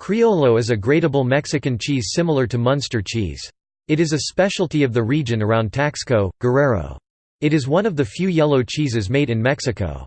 Criollo is a gradable Mexican cheese similar to Munster cheese. It is a specialty of the region around Taxco, Guerrero. It is one of the few yellow cheeses made in Mexico.